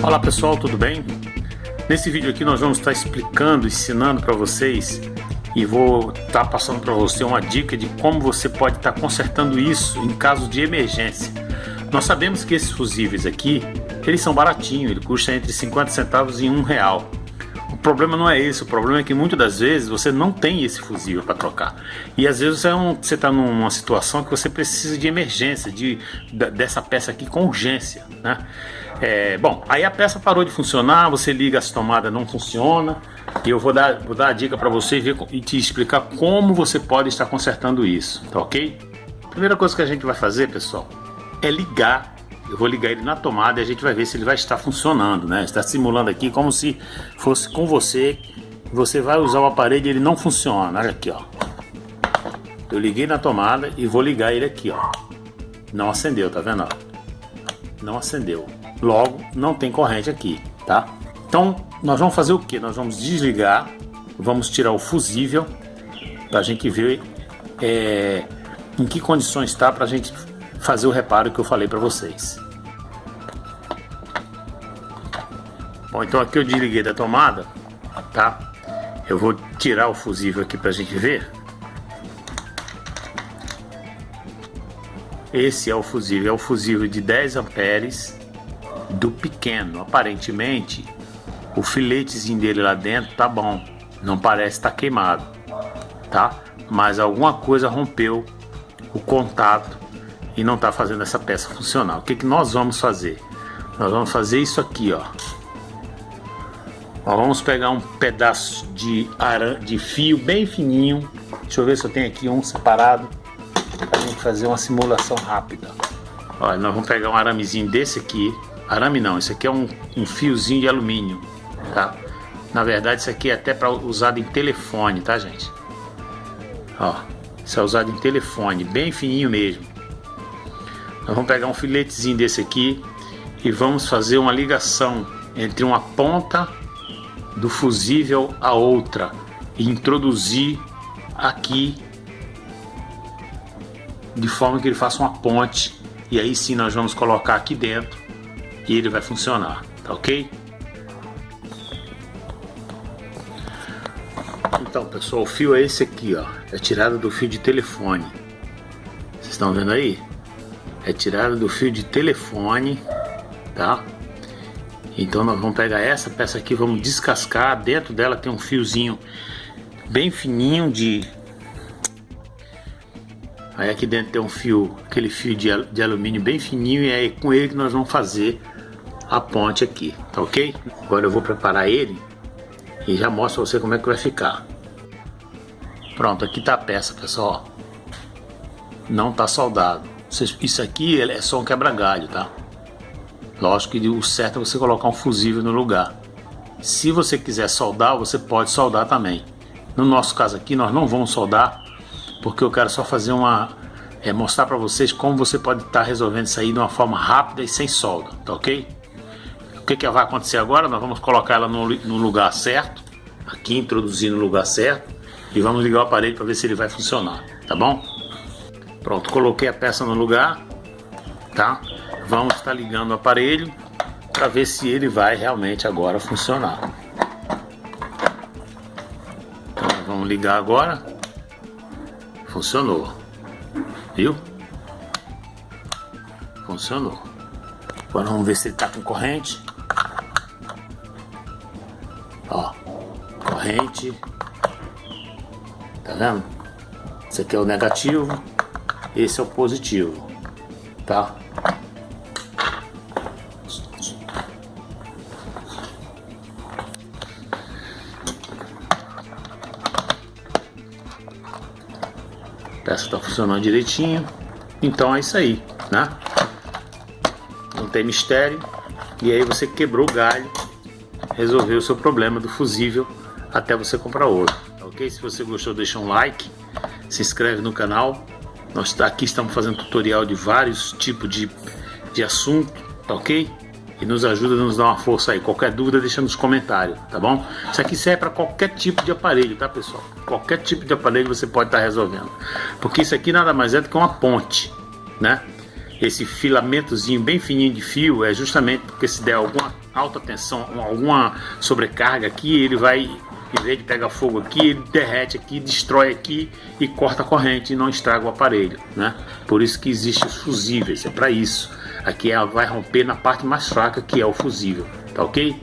Olá pessoal, tudo bem? Nesse vídeo aqui nós vamos estar explicando, ensinando para vocês e vou estar passando para você uma dica de como você pode estar consertando isso em caso de emergência. Nós sabemos que esses fusíveis aqui, eles são baratinhos, ele custa entre 50 centavos e um real. Problema não é esse, o problema é que muitas das vezes você não tem esse fusível para trocar. E às vezes você está numa situação que você precisa de emergência, de, dessa peça aqui com urgência. Né? É, bom, aí a peça parou de funcionar, você liga as tomadas, não funciona. E eu vou dar, vou dar a dica para você ver, e te explicar como você pode estar consertando isso, tá ok? Primeira coisa que a gente vai fazer, pessoal, é ligar. Eu vou ligar ele na tomada e a gente vai ver se ele vai estar funcionando, né? Está simulando aqui como se fosse com você. Você vai usar o aparelho e ele não funciona. Olha aqui, ó. Eu liguei na tomada e vou ligar ele aqui, ó. Não acendeu, tá vendo? Não acendeu. Logo, não tem corrente aqui, tá? Então, nós vamos fazer o que? Nós vamos desligar, vamos tirar o fusível para a gente ver é, em que condições está para a gente fazer o reparo que eu falei para vocês. Bom, então aqui eu desliguei da tomada, tá? Eu vou tirar o fusível aqui para a gente ver. Esse é o fusível, é o fusível de 10 amperes do pequeno. Aparentemente, o filetezinho dele lá dentro tá bom, não parece estar tá queimado, tá? Mas alguma coisa rompeu o contato e não está fazendo essa peça funcionar. O que, que nós vamos fazer? Nós vamos fazer isso aqui, ó. Vamos pegar um pedaço de, de fio bem fininho. Deixa eu ver se eu tenho aqui um separado para gente fazer uma simulação rápida. Olha, nós vamos pegar um aramezinho desse aqui, Arame não, isso aqui é um, um fiozinho de alumínio, tá? Na verdade isso aqui é até para usado em telefone, tá gente? Ó, isso é usado em telefone, bem fininho mesmo. Nós vamos pegar um filetezinho desse aqui e vamos fazer uma ligação entre uma ponta do fusível a outra e introduzir aqui de forma que ele faça uma ponte e aí sim nós vamos colocar aqui dentro e ele vai funcionar, tá ok? Então pessoal, o fio é esse aqui, ó, é tirado do fio de telefone. Vocês estão vendo aí? É tirado do fio de telefone, tá? Então nós vamos pegar essa peça aqui, vamos descascar, dentro dela tem um fiozinho bem fininho de... Aí aqui dentro tem um fio, aquele fio de, de alumínio bem fininho e é com ele que nós vamos fazer a ponte aqui, tá ok? Agora eu vou preparar ele e já mostro pra você como é que vai ficar. Pronto, aqui tá a peça, pessoal. Não tá soldado. Isso aqui é só um quebra-galho, tá? Lógico que o certo é você colocar um fusível no lugar. Se você quiser soldar, você pode soldar também. No nosso caso aqui, nós não vamos soldar, porque eu quero só fazer uma... É, mostrar para vocês como você pode estar tá resolvendo isso aí de uma forma rápida e sem solda, tá ok? que, que vai acontecer agora? Nós vamos colocar ela no, no lugar certo, aqui introduzir no lugar certo e vamos ligar o aparelho para ver se ele vai funcionar, tá bom? Pronto, coloquei a peça no lugar, tá? Vamos estar ligando o aparelho para ver se ele vai realmente agora funcionar. Então, vamos ligar agora. Funcionou. Viu? Funcionou. Agora vamos ver se ele está com corrente. corrente. Tá vendo? Esse aqui é o negativo, esse é o positivo, tá? Peça tá funcionando direitinho, então é isso aí, né? Não tem mistério. E aí você quebrou o galho, resolveu o seu problema do fusível até você comprar outro, tá ok? Se você gostou, deixa um like, se inscreve no canal. Nós tá aqui estamos fazendo tutorial de vários tipos de, de assunto, tá ok? E nos ajuda, nos dá uma força aí. Qualquer dúvida, deixa nos comentários, tá bom? Isso aqui serve para qualquer tipo de aparelho, tá pessoal? Qualquer tipo de aparelho você pode estar tá resolvendo. Porque isso aqui nada mais é do que uma ponte, né? esse filamentozinho bem fininho de fio é justamente porque se der alguma alta tensão, alguma sobrecarga aqui, ele vai, em vez de pegar fogo aqui, ele derrete aqui, destrói aqui e corta a corrente e não estraga o aparelho, né? Por isso que existe os fusíveis, é para isso. Aqui ela vai romper na parte mais fraca que é o fusível, tá ok?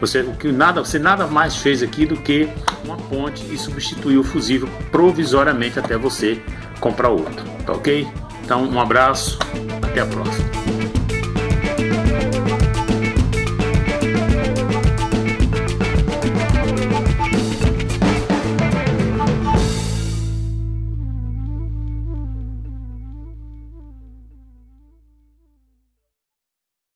Você, o que nada, você nada mais fez aqui do que uma ponte e substituir o fusível provisoriamente até você comprar outro, tá ok? Então um abraço, até a próxima.